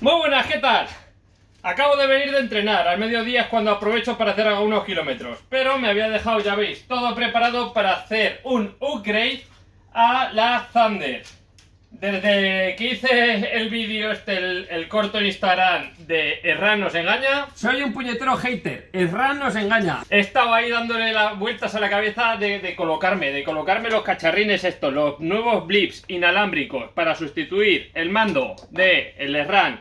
Muy buenas, ¿qué tal? Acabo de venir de entrenar, al mediodía es cuando aprovecho para hacer algunos kilómetros. Pero me había dejado, ya veis, todo preparado para hacer un upgrade a la Thunder desde que hice el vídeo este, el, corto en Instagram de Erran nos engaña. Soy un puñetero hater, Erran nos engaña. He estado ahí dándole las vueltas a la cabeza de, colocarme, de colocarme los cacharrines estos Los nuevos blips inalámbricos para sustituir el mando de el Erran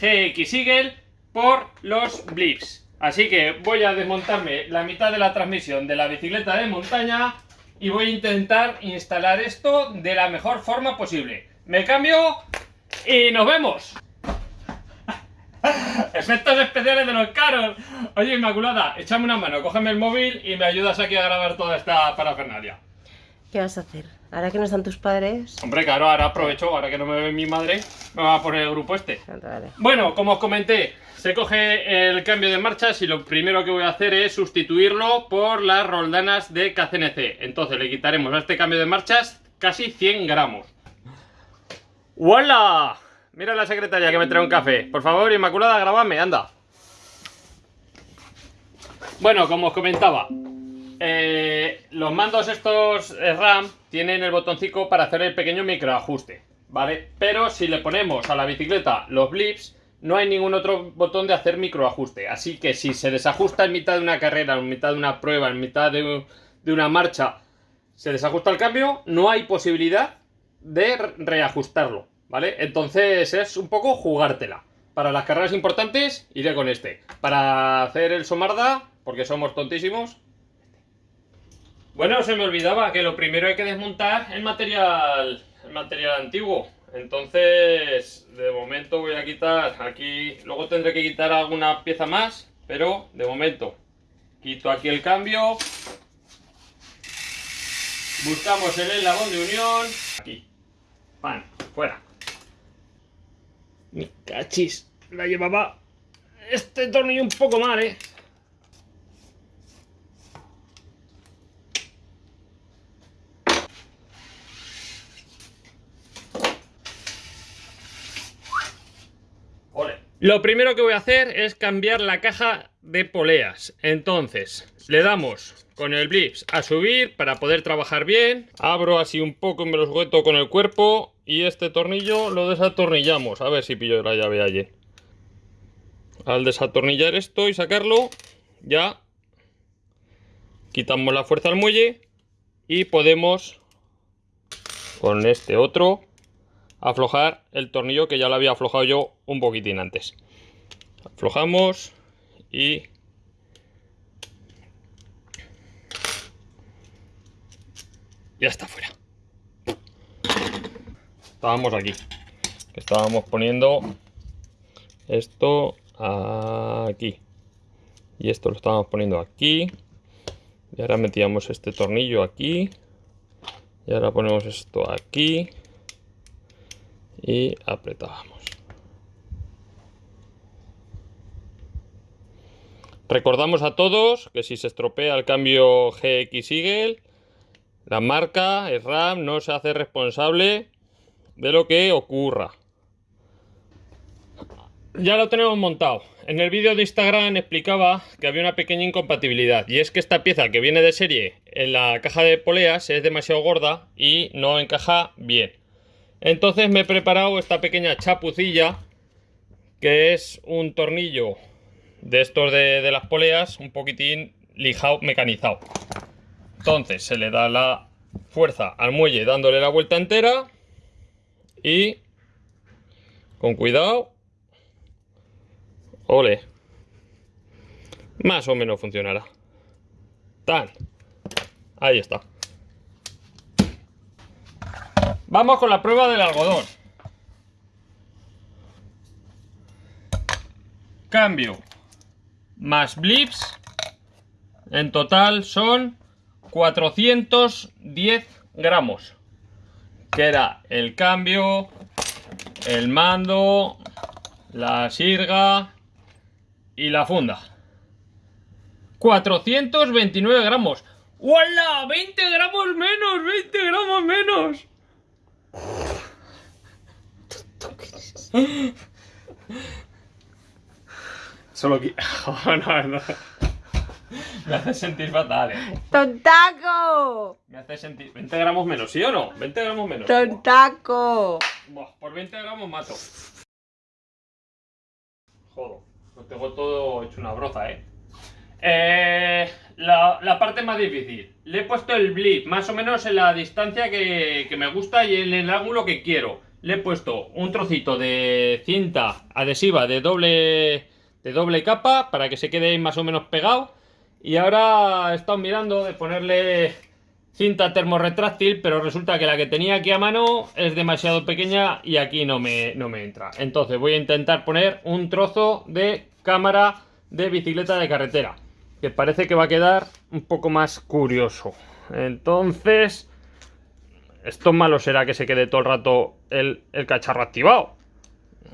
GX Eagle por los blips. Así que voy a desmontarme la mitad de la transmisión de la bicicleta de montaña y voy a intentar instalar esto de la mejor forma posible. Me cambio y nos vemos. Efectos especiales de los caros. Oye, Inmaculada, échame una mano, cógeme el móvil y me ayudas aquí a grabar toda esta parafernalia. ¿Qué vas a hacer? ¿Ahora que no están tus padres? Hombre, claro, ahora aprovecho, ahora que no me ve mi madre, me va a poner el grupo este. Bueno, como os comenté, se coge el cambio de marchas y lo primero que voy a hacer es sustituirlo por las roldanas de KCNC. Entonces le quitaremos a este cambio de marchas casi 100 gramos. ¡Hola! Mira la secretaria que me trae un café. Por favor, Inmaculada, grabadme, anda. Bueno, como os comentaba, eh, los mandos estos RAM tienen el botoncito para hacer el pequeño microajuste, ¿vale? Pero si le ponemos a la bicicleta los blips, no hay ningún otro botón de hacer microajuste. Así que si se desajusta en mitad de una carrera, en mitad de una prueba, en mitad de una marcha, se desajusta el cambio, no hay posibilidad de reajustarlo, ¿vale? Entonces es un poco jugártela. Para las carreras importantes iré con este. Para hacer el Somarda, porque somos tontísimos. Bueno, se me olvidaba que lo primero hay que desmontar el material, el material antiguo. Entonces, de momento voy a quitar aquí, luego tendré que quitar alguna pieza más, pero de momento quito aquí el cambio. Buscamos el eslabón de unión. Aquí. Pan, fuera. Mi cachis, la llevaba este tornillo un poco mal, ¿eh? Lo primero que voy a hacer es cambiar la caja de poleas. Entonces, le damos con el blips a subir para poder trabajar bien. Abro así un poco me lo sujeto con el cuerpo. Y este tornillo lo desatornillamos. A ver si pillo la llave allí. Al desatornillar esto y sacarlo, ya quitamos la fuerza al muelle y podemos con este otro aflojar el tornillo que ya lo había aflojado yo un poquitín antes. Aflojamos y ya está fuera. Estábamos aquí. Estábamos poniendo esto aquí. Y esto lo estábamos poniendo aquí. Y ahora metíamos este tornillo aquí. Y ahora ponemos esto aquí y apretábamos. Recordamos a todos que si se estropea el cambio GX Eagle, la marca, el RAM, no se hace responsable de lo que ocurra. Ya lo tenemos montado. En el vídeo de Instagram explicaba que había una pequeña incompatibilidad y es que esta pieza que viene de serie en la caja de poleas es demasiado gorda y no encaja bien. Entonces me he preparado esta pequeña chapucilla, que es un tornillo de estos de, las poleas, un poquitín lijado, mecanizado. Entonces se le da la fuerza al muelle dándole la vuelta entera y con cuidado, ole, más o menos funcionará. Tan, ahí está. Vamos con la prueba del algodón. Cambio más blips. En total son 410 gramos. Que era el cambio, el mando, la sirga y la funda. 429 gramos. ¡Hola! ¡20 gramos menos! ¡20 gramos menos! Solo que... Oh, no, no. Me hace sentir fatal, eh. ¡Tontaco! Me hace sentir... 20 gramos menos, ¿sí o no? 20 gramos menos. ¡Tontaco! Buah, por 20 gramos mato. Joder, lo tengo todo hecho una broza, ¿eh? Eh, la, la parte más difícil. Le he puesto el blip más o menos en la distancia que, que me gusta y en el ángulo que quiero. Le he puesto un trocito de cinta adhesiva de doble, de doble capa para que se quede más o menos pegado. Y ahora he estado mirando de ponerle cinta termorretráctil, pero resulta que la que tenía aquí a mano es demasiado pequeña y aquí no me, no me entra. Entonces voy a intentar poner un trozo de cámara de bicicleta de carretera, que parece que va a quedar un poco más curioso. Entonces, esto malo será que se quede todo el rato el, el cacharro activado.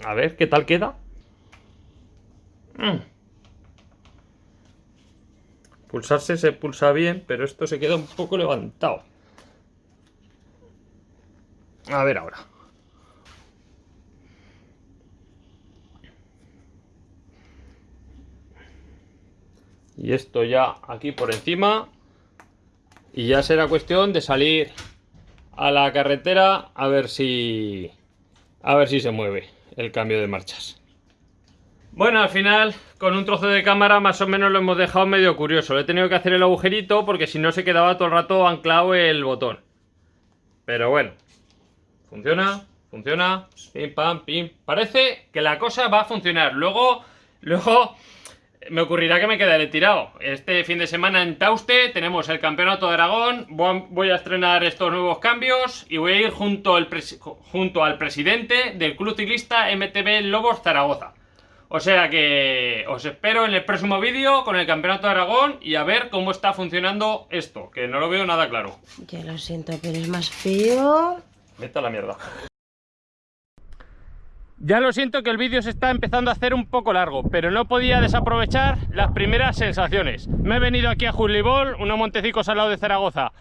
A ver qué tal queda. Mm. Pulsarse se pulsa bien, pero esto se queda un poco levantado. A ver ahora. Y esto ya aquí por encima. Y ya será cuestión de salir a la carretera a ver si... A ver si se mueve el cambio de marchas. Bueno, al final, con un trozo de cámara más o menos lo hemos dejado medio curioso. Le he tenido que hacer el agujerito porque si no se quedaba todo el rato anclado el botón. Pero bueno, funciona, funciona, pim pam, pim. Parece que la cosa va a funcionar. Luego, luego me ocurrirá que me quedaré tirado. Este fin de semana en Tauste tenemos el Campeonato de Aragón. Voy a estrenar estos nuevos cambios y voy a ir junto al, junto al presidente del Club Ciclista MTB Lobos Zaragoza. O sea que os espero en el próximo vídeo con el Campeonato de Aragón y a ver cómo está funcionando esto, que no lo veo nada claro. Ya lo siento, pero es más feo. Vete a la mierda. Ya lo siento que el vídeo se está empezando a hacer un poco largo, pero no podía desaprovechar las primeras sensaciones. Me he venido aquí a Julibol, unos montecicos al lado de Zaragoza,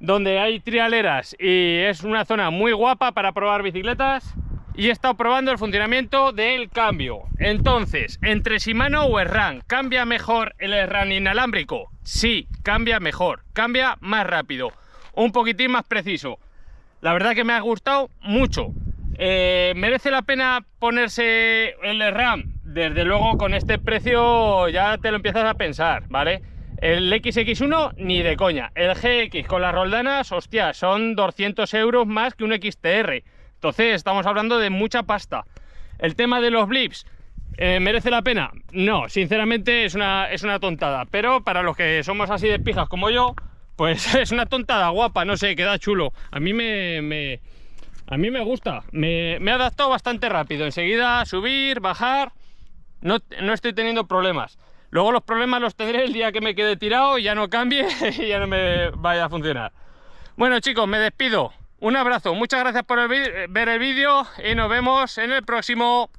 donde hay trialeras y es una zona muy guapa para probar bicicletas y he estado probando el funcionamiento del cambio. Entonces, entre Shimano o SRAM, ¿cambia mejor el SRAM inalámbrico? Sí, cambia mejor, cambia más rápido, un poquitín más preciso. La verdad que me ha gustado mucho. Eh, ¿Merece la pena ponerse el SRAM? Desde luego con este precio ya te lo empiezas a pensar, ¿vale? El XX1 ni de coña. El GX con las roldanas, hostia, son 200 euros más que un XTR. Entonces estamos hablando de mucha pasta. El tema de los blips, eh, ¿merece la pena? No, sinceramente es una, es una tontada. Pero para los que somos así de pijas como yo, pues es una tontada guapa, no sé, queda chulo. A mí me, a mí me gusta, me, me he adaptado bastante rápido. Enseguida subir, bajar, no, no estoy teniendo problemas. Luego los problemas los tendré el día que me quede tirado y ya no cambie y ya no me vaya a funcionar. Bueno chicos, me despido. Un abrazo, muchas gracias por ver el vídeo y nos vemos en el próximo.